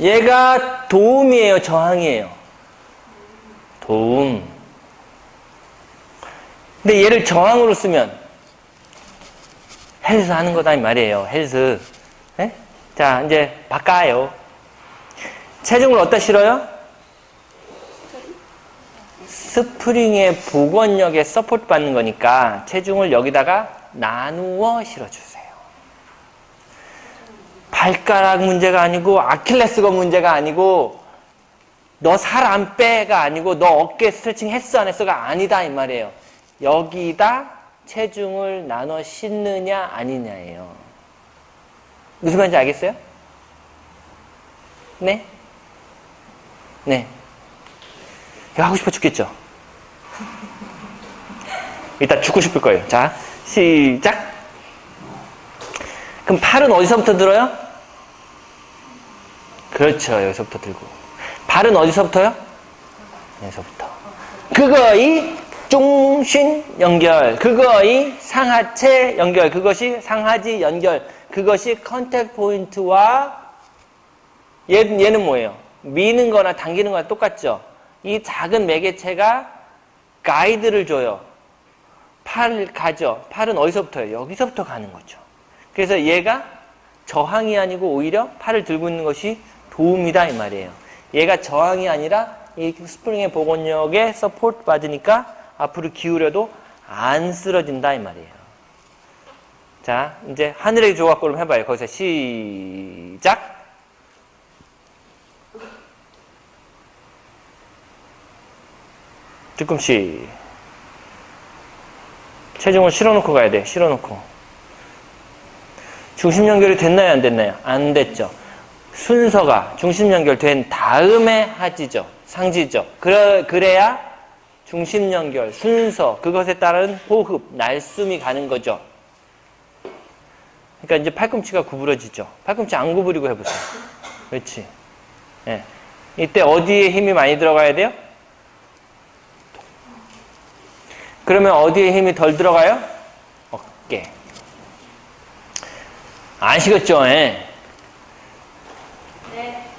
얘가 도움이에요, 저항이에요? 도움. 근데 얘를 저항으로 쓰면 헬스 하는 거다 이 말이에요. 헬스. 네? 자, 이제 바꿔요. 체중을 어디다 실어요? 스프링의 복원력에 support 받는 거니까 체중을 여기다가 나누어 실어주세요. 발가락 문제가 아니고 아킬레스건 문제가 아니고 너 살 안 빼가 아니고 너 어깨 스트레칭 했어 안 했어가 아니다 이 말이에요. 여기다 체중을 나눠 싣느냐 아니냐예요. 무슨 말인지 알겠어요? 네? 네. 이거 하고 싶어 죽겠죠? 이따 죽고 싶을 거예요. 자, 시작. 그럼 팔은 어디서부터 들어요? 그렇죠. 여기서부터 들고. 발은 어디서부터요? 여기서부터. 그거의 중심 연결. 그거의 상하체 연결. 그것이 상하지 연결. 그것이 컨택 포인트와 얘, 얘는 뭐예요? 미는 거나 당기는 거나 똑같죠? 이 작은 매개체가 가이드를 줘요. 팔을 가죠. 팔은 어디서부터요? 여기서부터 가는 거죠. 그래서 얘가 저항이 아니고 오히려 팔을 들고 있는 것이 도움이다 이 말이에요. 얘가 저항이 아니라 이 스프링의 복원력에 support 받으니까 앞으로 기울여도 안 쓰러진다 이 말이에요. 자, 이제 하늘의 조각구름 해봐요. 거기서 시작. 뒤꿈치. 체중을 실어놓고 가야 돼. 실어놓고. 중심 연결이 됐나요? 안 됐나요? 안 됐죠. 순서가 중심 연결된 다음에 하지죠. 상지죠. 그래, 그래야 중심 연결, 순서, 그것에 따른 호흡, 날숨이 가는 거죠. 그러니까 이제 팔꿈치가 구부러지죠. 팔꿈치 안 구부리고 해보세요. 그렇지. 예. 이때 어디에 힘이 많이 들어가야 돼요? 그러면 어디에 힘이 덜 들어가요? 어깨. 아시겠죠? 예. that